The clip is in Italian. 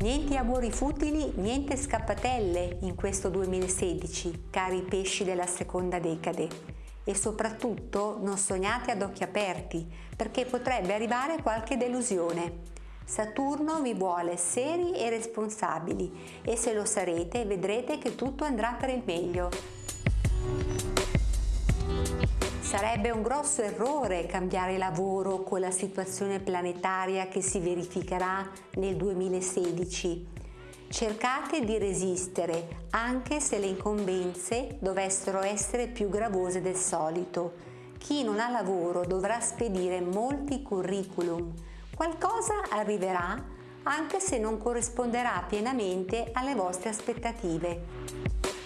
Niente amori futili, niente scappatelle in questo 2016, cari pesci della seconda decade. E soprattutto non sognate ad occhi aperti, perché potrebbe arrivare qualche delusione. Saturno vi vuole seri e responsabili e se lo sarete vedrete che tutto andrà per il meglio. Sarebbe un grosso errore cambiare lavoro con la situazione planetaria che si verificherà nel 2016. Cercate di resistere anche se le incombenze dovessero essere più gravose del solito. Chi non ha lavoro dovrà spedire molti curriculum. Qualcosa arriverà anche se non corrisponderà pienamente alle vostre aspettative.